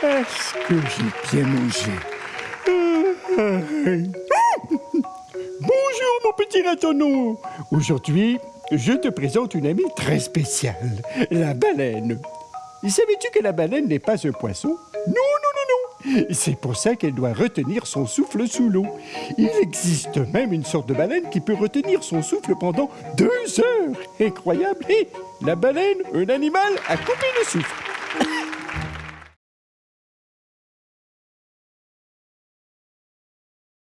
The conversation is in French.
Est-ce que j'ai bien mangé Bonjour mon petit ratonneau Aujourd'hui, je te présente une amie très spéciale, la baleine. Savais-tu que la baleine n'est pas un poisson? Non, non, non, non C'est pour ça qu'elle doit retenir son souffle sous l'eau. Il existe même une sorte de baleine qui peut retenir son souffle pendant deux heures. Incroyable Et la baleine, un animal, a coupé le souffle.